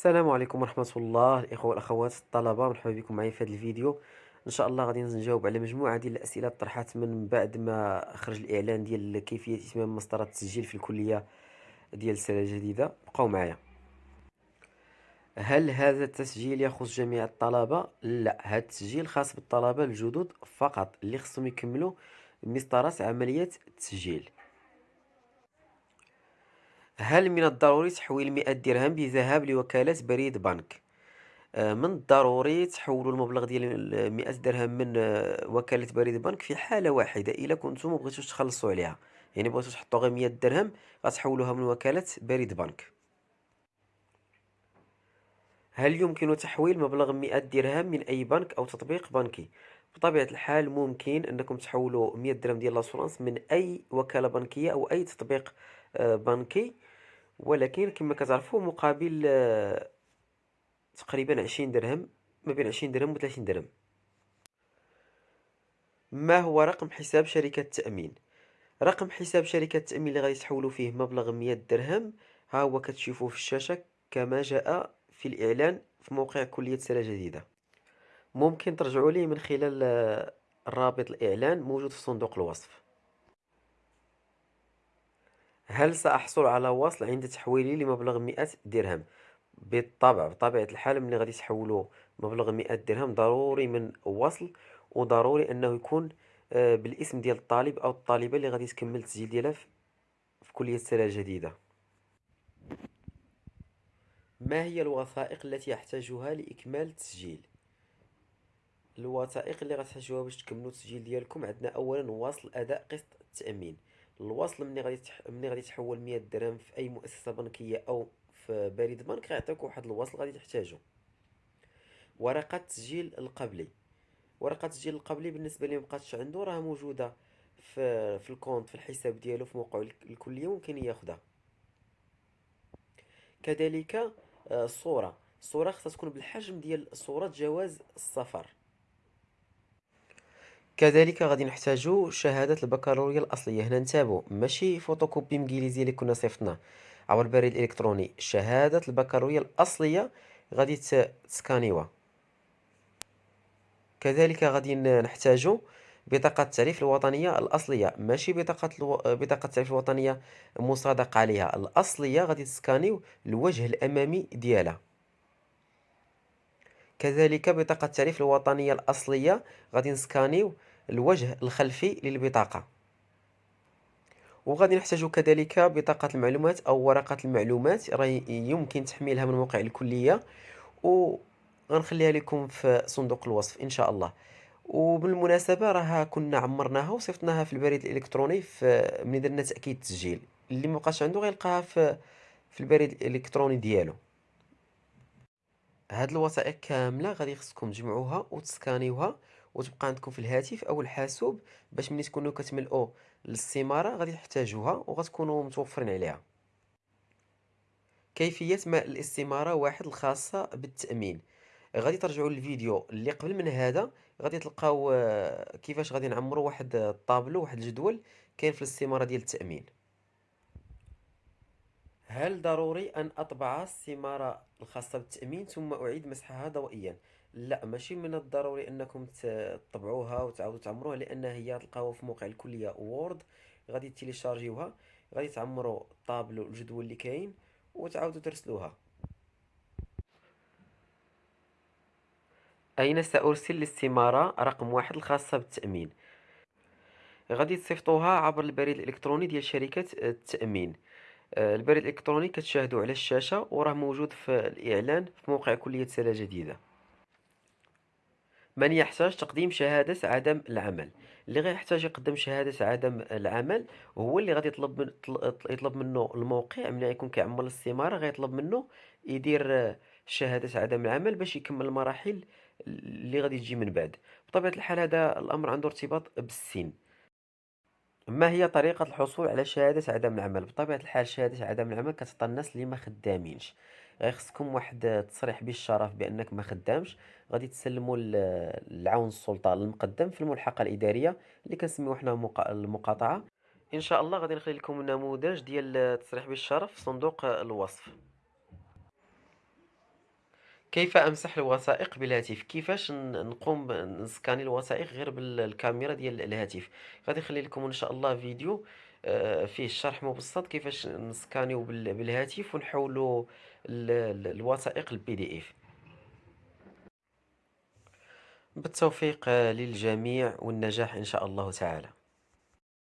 السلام عليكم ورحمة الله الإخوة والأخوات الطلبة مرحبا بكم معي في هذا الفيديو. إن شاء الله غادي نجاوب على مجموعة ديال الأسئلة طرحت من بعد ما خرج الإعلان ديال كيفية إتمام مسطرة التسجيل في الكلية ديال السنة الجديدة بقاو معايا. هل هذا التسجيل يخص جميع الطلبة؟ لا هذا التسجيل خاص بالطلبة الجدد فقط اللي خصهم يكملوا مسطرة عملية التسجيل. هل من الضروري تحويل 100 درهم بذهاب لوكالة بريد بنك؟ آه، من الضروري تحولوا المبلغ ديال 100 درهم من آه، وكالة بريد بنك في حالة واحدة إلا كنتم مبغيتوش تخلصوا عليها. يعني بغيتو تحطوا غير 100 درهم غتحولوها من وكالة بريد بنك. هل يمكن تحويل مبلغ 100 درهم من أي بنك أو تطبيق بنكي؟ بطبيعة الحال ممكن أنكم تحولوا 100 درهم ديال l'assurance من أي وكالة بنكية أو أي تطبيق آه، بنكي. ولكن كما كتعرفوا مقابل آه، تقريبا عشرين درهم ما بين عشرين درهم و 30 درهم. ما هو رقم حساب شركة التأمين رقم حساب شركة التأمين اللي غادي تحولوا فيه مبلغ 100 درهم ها هو كتشوفوه في الشاشة كما جاء في الإعلان في موقع كلية سنة جديدة. ممكن ترجعوا لي من خلال آه، رابط الإعلان موجود في صندوق الوصف. هل سأحصل على وصل عند تحويلي لمبلغ مئة درهم؟ بالطبع بطبيعة الحال ملي غادي تحولوا مبلغ مئة درهم ضروري من وصل وضروري أنه يكون آه، بالاسم ديال الطالب أو الطالبة اللي غادي تكمل التسجيل ديالها في كلية السنة الجديدة ما هي الوثائق التي يحتاجها لإكمال التسجيل؟ الوثائق اللي غتحتاجوها باش تكملوا التسجيل ديالكم عندنا أولا وصل أداء قسط التأمين. الوصل ملي غادي. ملي غادي تحول 100 درهم في أي مؤسسة بنكية أو في بريد بنك غيعطيك واحد الوصل غادي تحتاجو. ورقة التسجيل القبلي. ورقة التسجيل القبلي بالنسبة لي مبقاتش عنده راه موجودة في في الكونت في الحساب ديالو في موقع الكلية ممكن ياخذها كذلك الصورة آه، الصورة. خصها تكون بالحجم ديال صوره جواز السفر. كذلك غادي نحتاجو شهادة البكالوريا الأصلية. هنا نتابعو ماشي فوتوكوبي مكيليزي اللي كنا صيفطناه عبر البريد الإلكتروني شهادة البكالوريا الأصلية غادي تسكانيوها. كذلك غادي نحتاجو بطاقة التعريف الوطنية الأصلية. ماشي بطاقة ألو... بطاقة التعريف الوطنية مصادق عليها. الأصلية غادي تسكانيو الوجه الأمامي ديالها. كذلك بطاقة التعريف الوطنية الأصلية غادي نسكانيو الوجه الخلفي للبطاقة. وغادي نحتاج كذلك بطاقة المعلومات أو ورقة المعلومات. راه يمكن تحميلها من موقع الكلية. وغنخليها لكم في صندوق الوصف إن شاء الله. وبالمناسبة راه كنا عمرناها وصيفطناها في البريد الإلكتروني في ملي درنا تأكيد التسجيل. اللي مبقاش عنده غيلقاها في في البريد الإلكتروني ديالو. هاد الوثائق كاملة غادي خصكم تجمعوها وتسكانيوها وتبقى عندكم في الهاتف أو الحاسوب باش ملي تكونوا كتملؤوا الاستمارة غادي تحتاجوها وغتكونوا متوفرين عليها. كيفية ملء الاستمارة واحد الخاصة بالتأمين. غادي ترجعوا للفيديو اللي قبل من هذا. غادي تلقاو آه، كيفاش غادي نعمروا واحد الطابلو واحد الجدول كاين في الاستمارة ديال التأمين. هل ضروري أن أطبع السمارة الخاصة بالتأمين ثم أعيد مسحها ضوئيا لا ماشي من الضروري أنكم تطبعوها وتعاودوا تعمروها لأن هي تلقاوها في موقع الكلية وورد غادي تيليشارجيوها غادي تعمروا طابلو الجدول اللي كاين وتعاودوا ترسلوها. أين سأرسل الاستمارة؟ رقم واحد الخاصة بالتأمين. غادي تصيفطوها عبر البريد الإلكتروني ديال شركة التأمين. آه، البريد الإلكتروني كتشاهدوا على الشاشة وراه موجود في الإعلان في موقع كلية سنة جديدة. من يحتاج تقديم شهادة عدم العمل. اللي غيحتاج يقدم شهادة عدم العمل هو اللي غادي يطلب من يطلب منه الموقع. ملي يكون كيعمل الاستمارة غيطلب منه يدير شهادة عدم العمل باش يكمل المراحل اللي غادي تجي من بعد. بطبيعة الحال هذا الأمر عنده ارتباط بالسن. ما هي طريقة الحصول على شهادة عدم العمل؟ بطبيعة الحال شهادة عدم العمل كتعطى الناس اللي ما خدامينش. غير خصكم واحد التصريح بالشرف بأنك ما خدامش غادي تسلموا العون السلطة المقدم في الملحقة الإدارية اللي كنسميو حنا المقاطعة. إن شاء الله غادي نخلي لكم نموذج ديال التصريح بالشرف في صندوق الوصف. كيف أمسح الوثائق بالهاتف؟ كيفاش نقوم نسكاني الوثائق غير بالكاميرا ديال الهاتف، غادي نخلي لكم إن شاء الله فيديو آآ فيه الشرح مبسّط كيفاش نسكانيو بال بالهاتف ونحولوا ال ال الوثائق لPDF. بالتوفيق آه، للجميع والنجاح إن شاء الله تعالى.